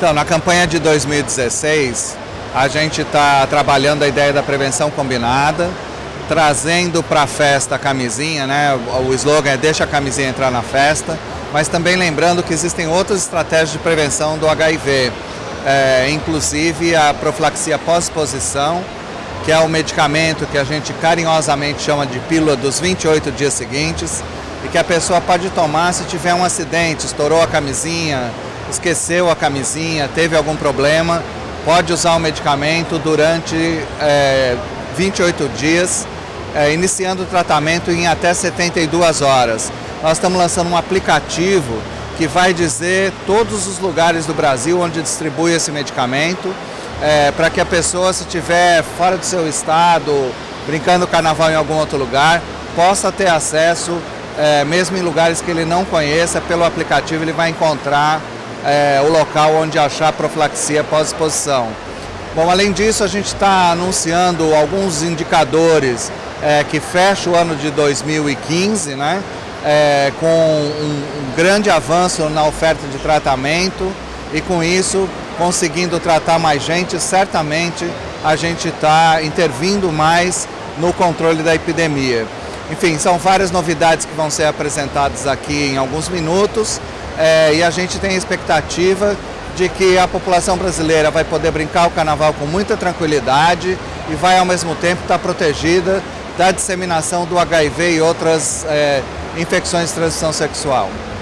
Então, na campanha de 2016, a gente está trabalhando a ideia da prevenção combinada, trazendo para a festa a camisinha, né? O slogan é deixa a camisinha entrar na festa, mas também lembrando que existem outras estratégias de prevenção do HIV, é, inclusive a profilaxia pós-exposição, que é o medicamento que a gente carinhosamente chama de pílula dos 28 dias seguintes, e que a pessoa pode tomar se tiver um acidente, estourou a camisinha, esqueceu a camisinha, teve algum problema, pode usar o medicamento durante é, 28 dias, é, iniciando o tratamento em até 72 horas. Nós estamos lançando um aplicativo que vai dizer todos os lugares do Brasil onde distribui esse medicamento, é, para que a pessoa, se estiver fora do seu estado, brincando carnaval em algum outro lugar, possa ter acesso, é, mesmo em lugares que ele não conheça, pelo aplicativo ele vai encontrar é, o local onde achar profilaxia pós-exposição. Bom, além disso, a gente está anunciando alguns indicadores é, que fecham o ano de 2015, né, é, com um, um grande avanço na oferta de tratamento e com isso conseguindo tratar mais gente, certamente a gente está intervindo mais no controle da epidemia. Enfim, são várias novidades que vão ser apresentadas aqui em alguns minutos é, e a gente tem a expectativa de que a população brasileira vai poder brincar o carnaval com muita tranquilidade e vai ao mesmo tempo estar protegida da disseminação do HIV e outras é, infecções de transmissão sexual.